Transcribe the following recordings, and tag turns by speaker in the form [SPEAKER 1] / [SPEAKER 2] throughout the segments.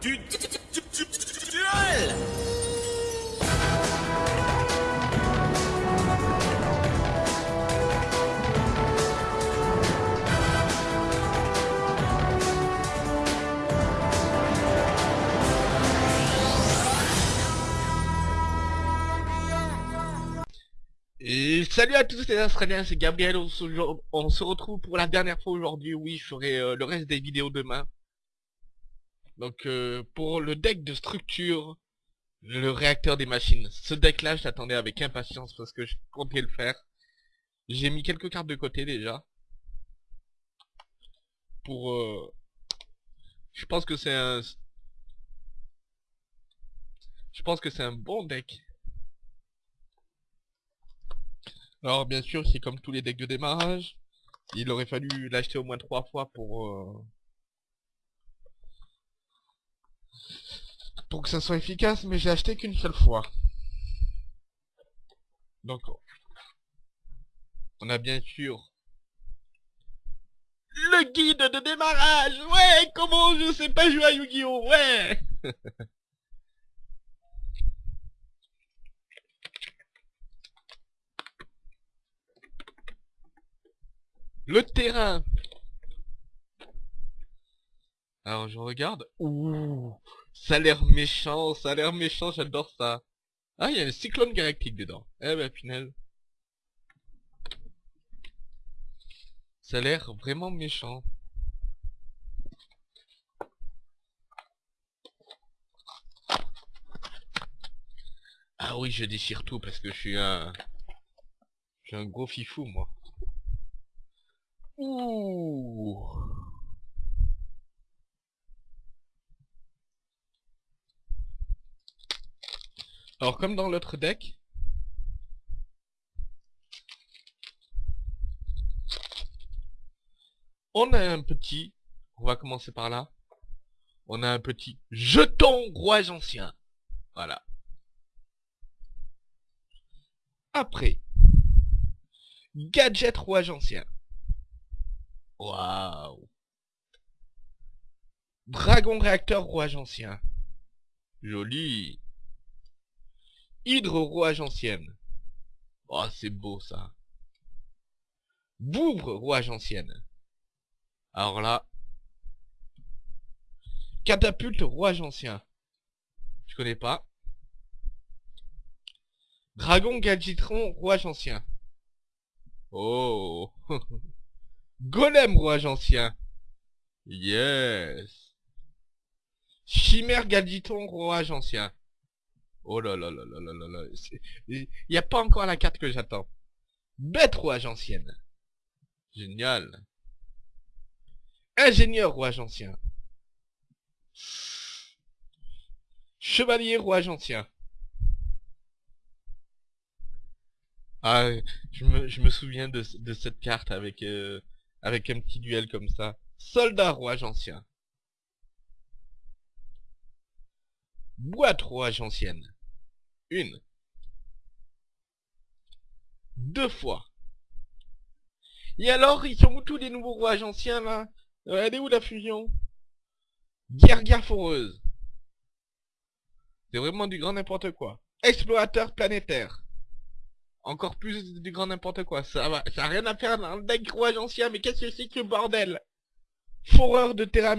[SPEAKER 1] du du- du- du- du- duel.
[SPEAKER 2] Et salut à tous les Australiens, c'est Gabriel, on se, on se retrouve pour la dernière fois aujourd'hui, oui, je ferai euh, le reste des vidéos demain. Donc euh, pour le deck de structure, le réacteur des machines, ce deck là je l'attendais avec impatience parce que je comptais le faire. J'ai mis quelques cartes de côté déjà. Pour... euh, je pense que c'est un... Je pense que c'est un bon deck. Alors bien sûr, c'est comme tous les decks de démarrage. Il aurait fallu l'acheter au moins trois fois pour... euh, Pour que ça soit efficace, mais j'ai acheté qu'une seule fois. Donc... On a bien sûr... Le guide de démarrage Ouais Comment je sais pas jouer à Yu-Gi-Oh Ouais Le terrain. Alors je regarde. Ouh, ça a l'air méchant, ça a l'air méchant, j'adore ça. Ah, il y a un cyclone galactique dedans. Eh ben, final. Ça a l'air vraiment méchant. Ah oui, je déchire tout parce que je suis un... Je suis un gros fifou, moi. Ouh. Alors comme dans l'autre deck, on a un petit, on va commencer par là, on a un petit jeton rouage ancien. Voilà. Après, gadget rouage ancien. Waouh. Dragon réacteur rouage ancien. Joli. Hydre rouage ancienne. Oh, c'est beau ça. Bouvre rouage ancienne. Alors là. Catapulte rouage ancien. Je connais pas? Dragon gadgetron rouage ancien. Oh. Golem rouage ancien. Yes. Chimère gadgeton rouage ancien. Oh là là là là là là là. Il n'y a pas encore la carte que j'attends. Bête rouage ancienne. Génial. Ingénieur rouage ancien. Chevalier rouage ancien. Ah, je me, je me souviens de, cette carte avec, euh, avec un petit duel comme ça. Soldat rouage ancien. Boîte rouage ancienne. Une. Deux fois. Et alors, ils sont où tous les nouveaux rouages anciens, là? Euh, Elle est où la fusion? Guerre foreuse. C'est vraiment du grand n'importe quoi. Explorateur planétaire. Encore plus du grand n'importe quoi. Ça va, ça a rien à faire le deck rouage ancien, mais qu'est-ce que c'est que bordel? Foreur de terrain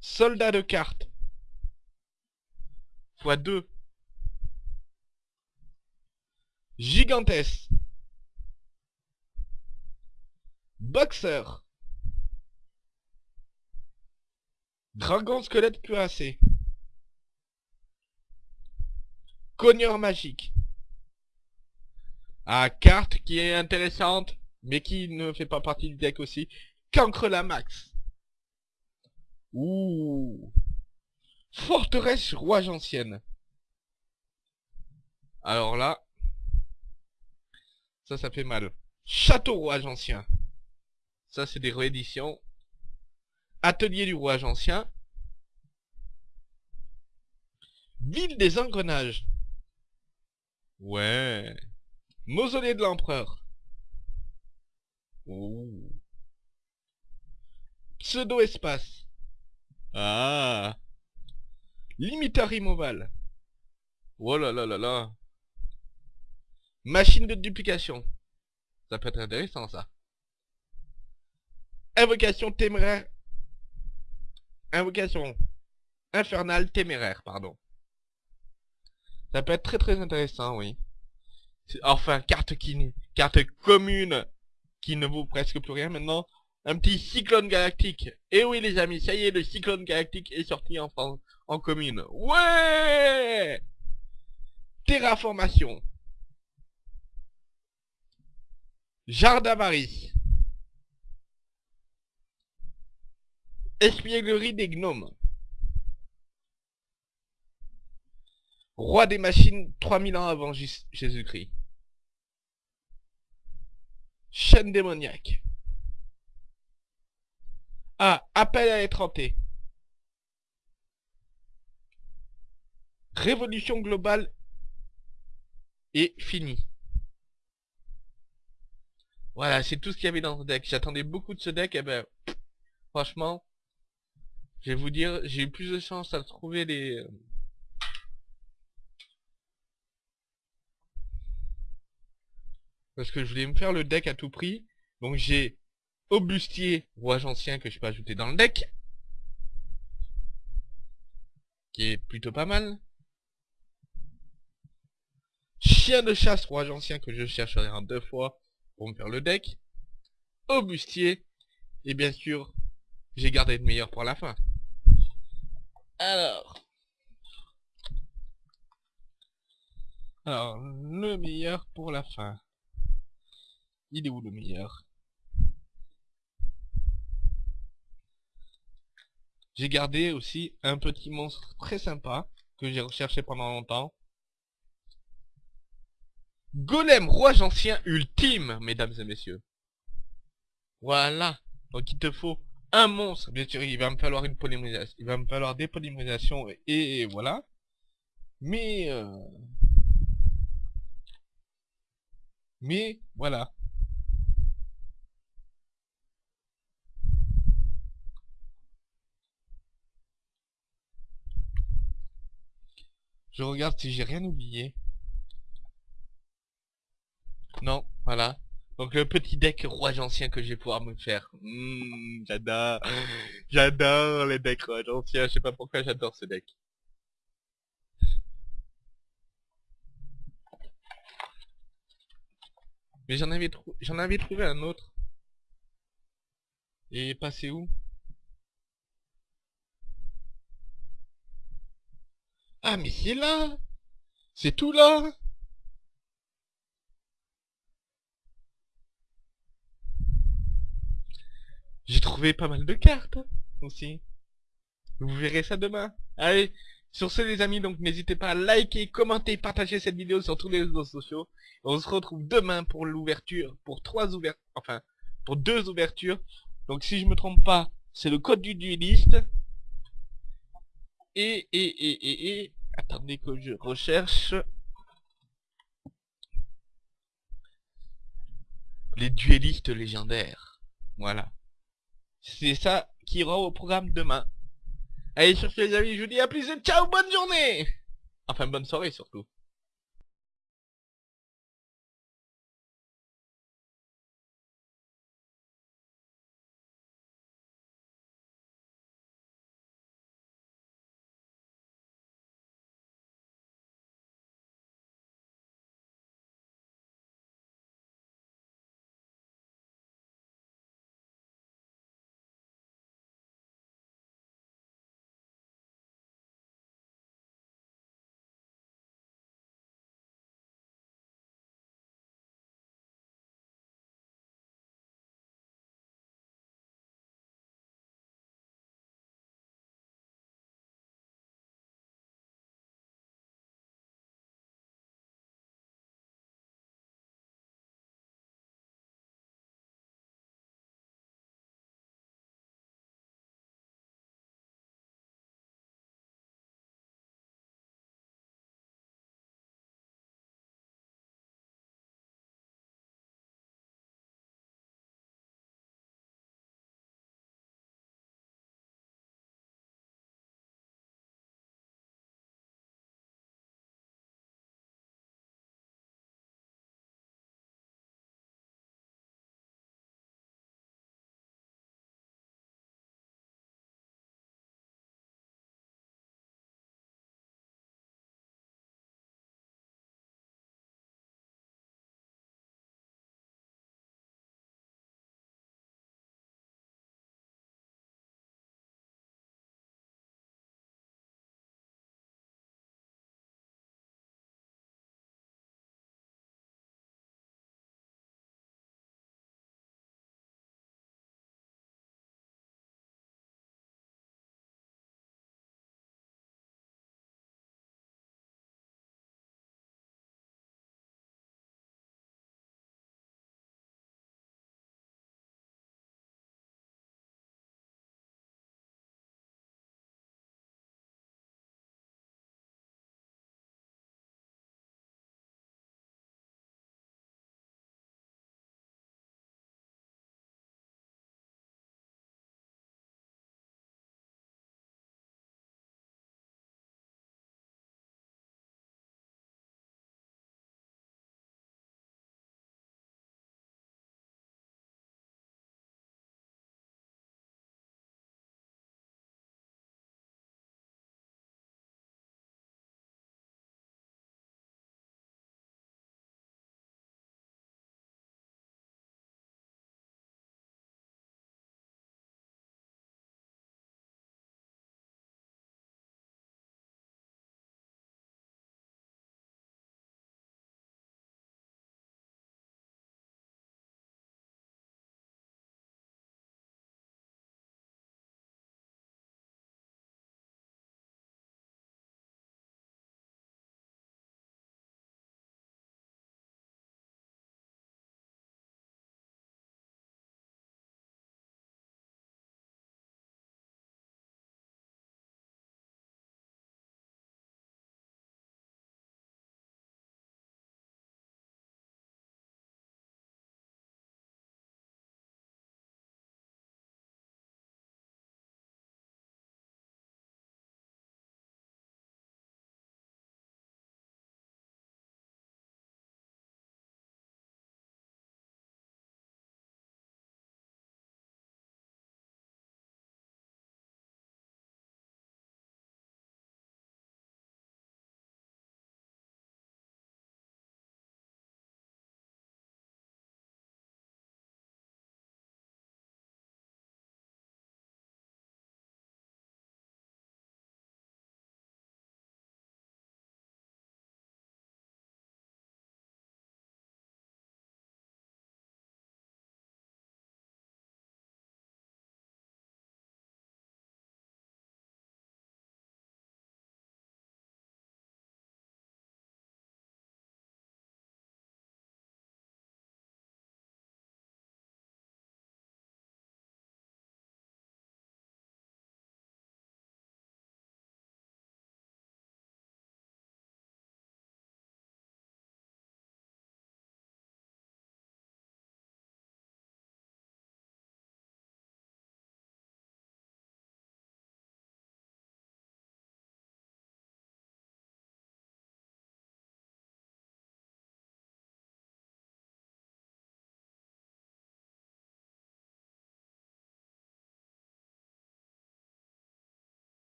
[SPEAKER 2] Soldat de cartes. Fois 2. Gigantesque. Boxeur. Dragon squelette cuirassé. Cogneur magique. Ah, carte qui est intéressante, mais qui ne fait pas partie du deck aussi. Cancre la max. Ouh. Forteresse rouage ancienne. Alors là. Ça, ça fait mal. Château rouage ancien. Ça, c'est des rééditions. Atelier du rouage ancien. Ville des engrenages. Ouais. Mausolée de l'empereur. Ouh. Pseudo-espace. Ah. Limiteur immovable. Oh là là là là. Machine de duplication. Ça peut être intéressant ça. Invocation téméraire. Invocation infernale téméraire, pardon. Ça peut être très très intéressant, oui. Enfin, carte qui, carte commune qui ne vaut presque plus rien maintenant. Un petit cyclone galactique. Et oui les amis, ça y est, le cyclone galactique est sorti en, commune. Ouais Terraformation. Jardavarie. Espièglerie des gnomes. Roi des machines 3000 ans avant Jésus-Christ. Chaîne démoniaque. Ah, appel à étrenter. Révolution globale et fini. Voilà, c'est tout ce qu'il y avait dans ce deck. J'attendais beaucoup de ce deck, et ben, franchement, je vais vous dire, j'ai eu plus de chance à trouver les... Parce que je voulais me faire le deck à tout prix. Donc j'ai Aubustier, rouage ancien que je peux ajouter dans le deck. Qui est plutôt pas mal. Chien de chasse, rouage ancien que je chercherai en deux fois pour me faire le deck. Aubustier. Et bien sûr, j'ai gardé le meilleur pour la fin. Alors. Alors, le meilleur pour la fin. Il est où le meilleur? J'ai gardé aussi un petit monstre très sympa que j'ai recherché pendant longtemps. Golem roi ancien ultime, mesdames et messieurs. Voilà. Donc il te faut un monstre. Bien sûr, il va me falloir une polymérisation. Il va me falloir des polymérisations et, voilà. Mais... Euh, mais voilà. Je regarde si j'ai rien oublié. Non, voilà. Donc le petit deck roi ancien que je vais pouvoir me faire. Hmm, j'adore. J'adore les decks roi anciens. Je sais pas pourquoi j'adore ce deck. Mais j'en avais, avais trouvé un autre. Et passé où? Ah, mais c'est là C'est tout là J'ai trouvé pas mal de cartes aussi. Vous verrez ça demain. Allez, sur ce les amis, donc n'hésitez pas à liker, commenter, partager cette vidéo sur tous les réseaux sociaux. On se retrouve demain pour l'ouverture, pour trois ouvertures, enfin, pour deux ouvertures. Donc si je me trompe pas, c'est le code du dueliste. Et, et, et, et, et, attendez que je recherche. Les duellistes légendaires. Voilà. C'est ça qui ira au programme demain. Allez, sur ce les amis, je vous dis à plus et ciao, bonne journée Enfin, bonne soirée surtout.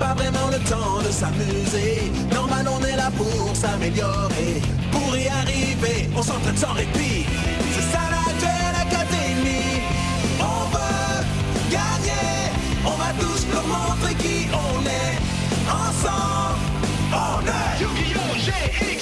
[SPEAKER 3] pas vraiment le temps de s'amuser. Normal, on est là pour s'améliorer. Pour y arriver, on s'entraîne sans répit. C'est ça la Duel Académie. On veut gagner. On va tous montrer qui on est. Ensemble, on est.
[SPEAKER 1] Yu-Gi-Oh!